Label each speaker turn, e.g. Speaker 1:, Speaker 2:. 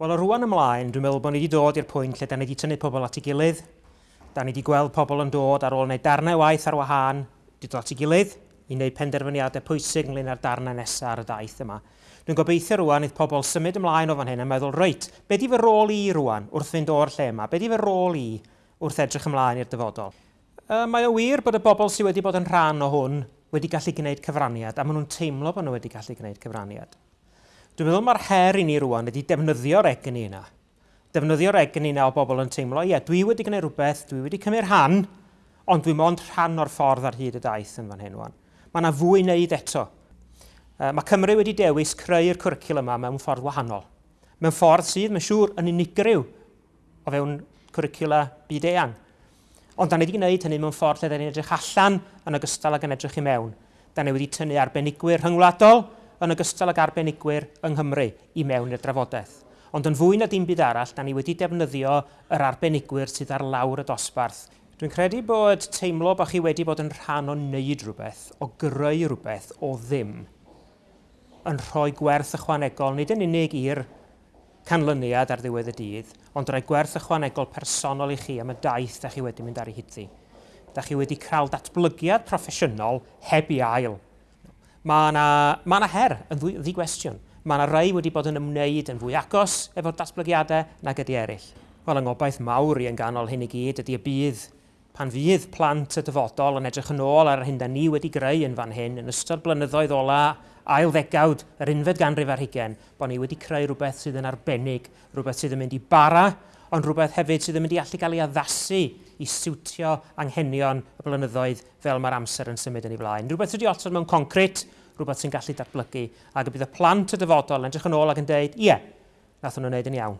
Speaker 1: Wel, o rwan ymlaen, dwi'n meddwl bod ni wedi dod i'r pwynt lle da ni wedi tynnu pobl at ei gilydd. Da ni wedi gweld pobl yn dod ar ôl wneud darnau waith ar wahân, wedi dod at ei gilydd i wneud penderfyniadau pwysig ynglyn â'r darnau nesaf ar y daith yma. Dwi'n gobeithio rwan idd pobl symud ymlaen o fan hyn a meddwl, reit, be di fy rôl i rwan wrth fynd o'r lle yma? Be di fy rôl i wrth edrych ymlaen i'r dyfodol? E, mae o wir bod y bobl sydd wedi bod yn rhan o hwn wedi gallu gwneud cyfraniad, a maen nhw'n teimlo bod nhw wedi gallu gwneud cyfraniad. Dwi'n meddwl mae'r her i ni rwan ydy defnyddio'r egni yna. Defnyddio'r egni yna o bobl yn teimlo, ie, dwi wedi gwneud rhywbeth, dwi wedi cymryd rhan, ond dwi'n mond rhan o'r ffordd ar hyd y daith yn fan hyn rwan. Mae yna fwy wneud eto. Mae Cymru wedi dewis creu'r cwricil yma mewn ffordd wahanol. Mewn ffordd sydd, mae'n siŵr, yn unigryw o fewn cwricula byd eang. Ond da ni wedi gwneud hynny mewn ffordd lle da ni'n edrych allan yn ogystal ag yn edrych i mewn. Da ni wedi tynnu arbenigwyr rhyngwladol, yn ogystal ag arbenigwyr yng Nghymru i mewn i'r drafodaeth. Ond yn fwy na dim byd arall, da ni wedi defnyddio yr arbenigwyr sydd ar lawr y dosbarth. Dwi'n credu bod teimlo bod chi wedi bod yn rhan o wneud rhywbeth, o greu rhywbeth o ddim, yn rhoi gwerth ychwanegol, nid yn unig i'r canlyniad ar ddiwedd y dydd, ond rhoi gwerth ychwanegol personol i chi am y daith da chi wedi mynd ar ei hyddi. Da chi wedi cael datblygiad proffesiynol heb i ail Mae yna ma her yn ddwy, ddwy gwestiwn. Mae yna rai wedi bod yn ymwneud yn fwy agos efo'r datblygiadau nag ydy eraill. Wel, yng ngobaith mawr i yn ganol hyn i gyd ydy y bydd pan fydd plant y dyfodol yn edrych yn ôl ar hyn da ni wedi greu yn fan hyn yn ystod blynyddoedd ola ail ddegawd yr unfed ganrif ar hugen, bod ni wedi creu rhywbeth sydd yn arbennig, rhywbeth sydd yn mynd i bara ond rhywbeth hefyd sydd yn mynd i allu gael ei addasu i siwtio anghenion y blynyddoedd fel mae'r amser yn symud yn ei blaen. Rhywbeth sydd wedi osod mewn concret, rhywbeth sy'n gallu datblygu, ac y bydd y plant y dyfodol yn edrych yn ôl ac yn dweud, ie, yeah, nath nhw'n wneud yn iawn.